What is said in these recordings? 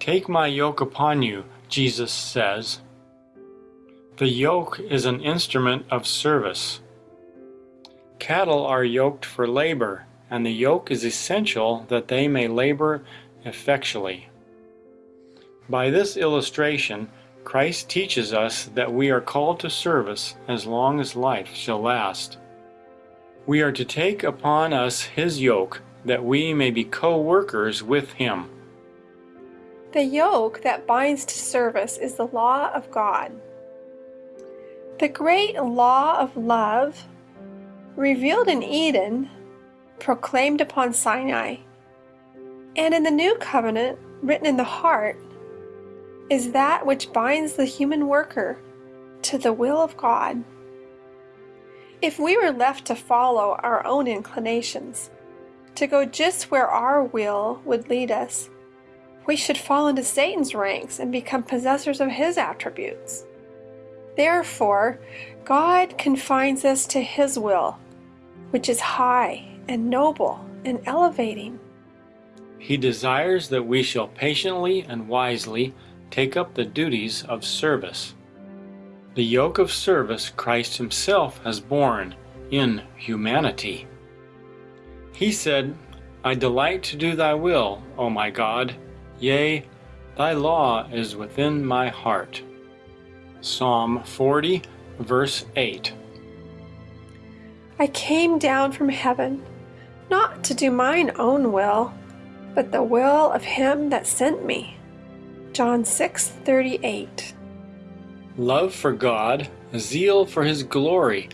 Take my yoke upon you, Jesus says. The yoke is an instrument of service. Cattle are yoked for labor, and the yoke is essential that they may labor effectually. By this illustration, Christ teaches us that we are called to service as long as life shall last. We are to take upon us his yoke that we may be co-workers with him. The yoke that binds to service is the law of God. The great law of love, revealed in Eden, proclaimed upon Sinai, and in the new covenant, written in the heart, is that which binds the human worker to the will of God. If we were left to follow our own inclinations, to go just where our will would lead us, we should fall into Satan's ranks and become possessors of his attributes. Therefore, God confines us to his will, which is high and noble and elevating. He desires that we shall patiently and wisely take up the duties of service. The yoke of service Christ himself has borne in humanity. He said, I delight to do thy will, O my God, yea, thy law is within my heart. Psalm 40, verse 8. I came down from heaven, not to do mine own will, but the will of him that sent me. John 6:38. Love for God, zeal for his glory,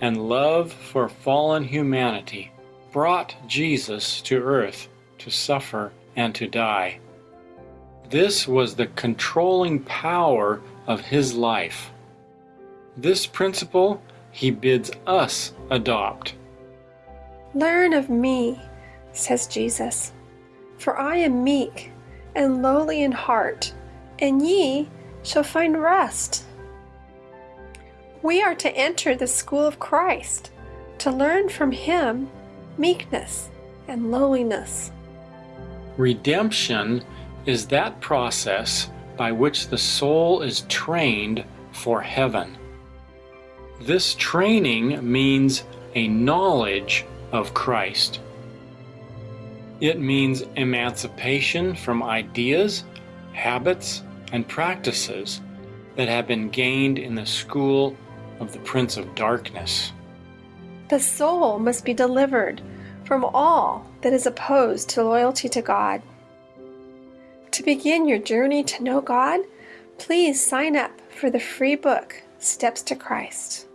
and love for fallen humanity brought Jesus to earth to suffer and to die. This was the controlling power of his life. This principle he bids us adopt. Learn of me, says Jesus, for I am meek and lowly in heart, and ye shall find rest. We are to enter the school of Christ, to learn from him meekness and lowliness. Redemption is that process by which the soul is trained for heaven. This training means a knowledge of Christ. It means emancipation from ideas, habits, and practices that have been gained in the school of the Prince of Darkness. The soul must be delivered from all that is opposed to loyalty to God. To begin your journey to know God, please sign up for the free book, Steps to Christ.